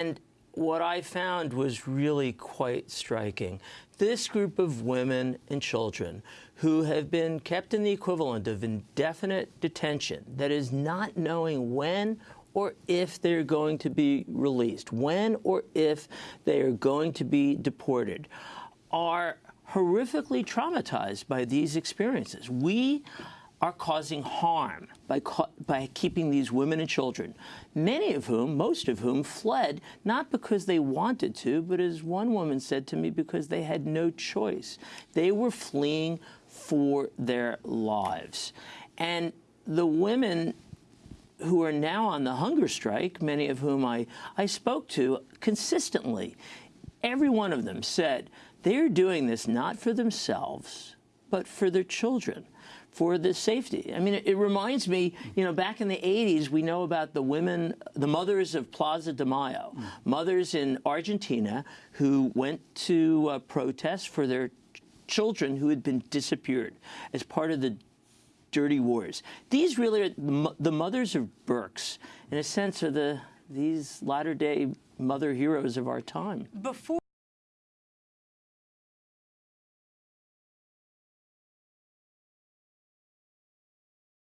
And what I found was really quite striking. This group of women and children who have been kept in the equivalent of indefinite detention, that is, not knowing when or if they're going to be released, when or if they are going to be deported, are horrifically traumatized by these experiences. We are causing harm by, by keeping these women and children, many of whom, most of whom, fled not because they wanted to, but as one woman said to me, because they had no choice. They were fleeing for their lives. And the women who are now on the hunger strike, many of whom I, I spoke to consistently, every one of them said they're doing this not for themselves, but for their children for the safety. I mean, it, reminds me, you know, back in the 80s, we know about the women, the mothers of Plaza de Mayo, mothers in Argentina who went to uh, protest for their children who had been disappeared as part of the dirty wars. These really are the, the mothers of Berks, in a sense, are the these latter-day mother heroes of our time. Before